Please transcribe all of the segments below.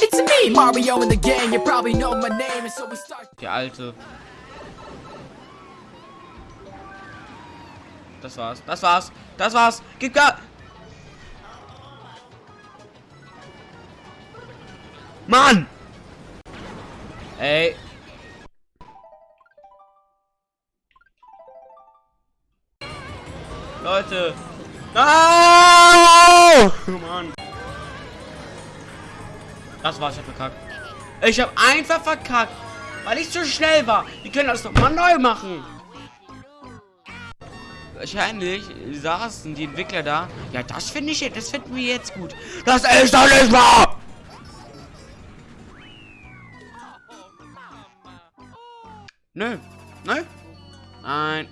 It's me, Mario in the gang. You probably know my name, and so we start. Der alte. Das war's. Das war's. Das war's. Gib Gas. Mann! Ey. Leute. Ah! Mann. Das war's, ich hab verkackt. Ich hab einfach verkackt, weil ich zu schnell war. Die können das doch mal neu machen. Wahrscheinlich saßen die Entwickler da. Ja, das finde ich, das finden wir jetzt gut. Das ist doch nicht wahr! Nö. Nö. Nein.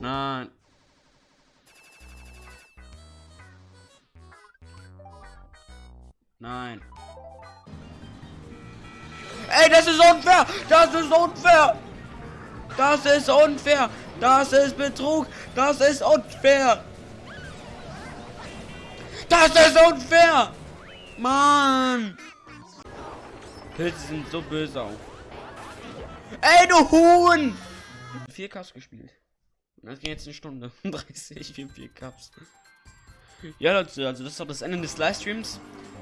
Nein. Nein. Ey, das ist unfair! Das ist unfair! Das ist unfair! Das ist Betrug! Das ist unfair! Das ist unfair! Mann! Pilze sind so böse auch. Ey, du Huhn! Vier Cups gespielt. Das ging jetzt eine Stunde. 30 für vier Cups. Ja, Leute, also das ist auch das Ende des Livestreams.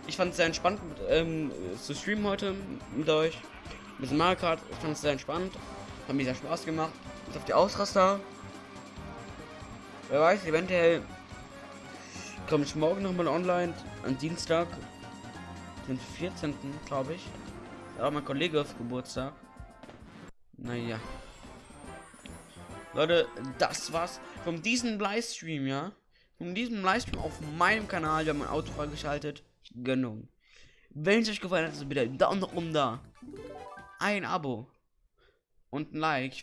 Ich fand es sehr entspannt ähm, zu streamen heute mit euch. Ein bisschen Mario Kart. Ich fand es sehr entspannt. Hat mir sehr Spaß gemacht. Jetzt auf die Ausraster. Wer weiß, eventuell komme ich morgen nochmal online. Am Dienstag. Den 14. glaube ich. Da war mein Kollege auf Geburtstag. Naja. Leute, das war's von diesem Livestream, ja. Von diesem Livestream auf meinem Kanal. Wir haben mein Auto freigeschaltet. Gönnung. Wenn es euch gefallen hat, so bitte einen Daumen nach oben da. Ein Abo. Und ein Like.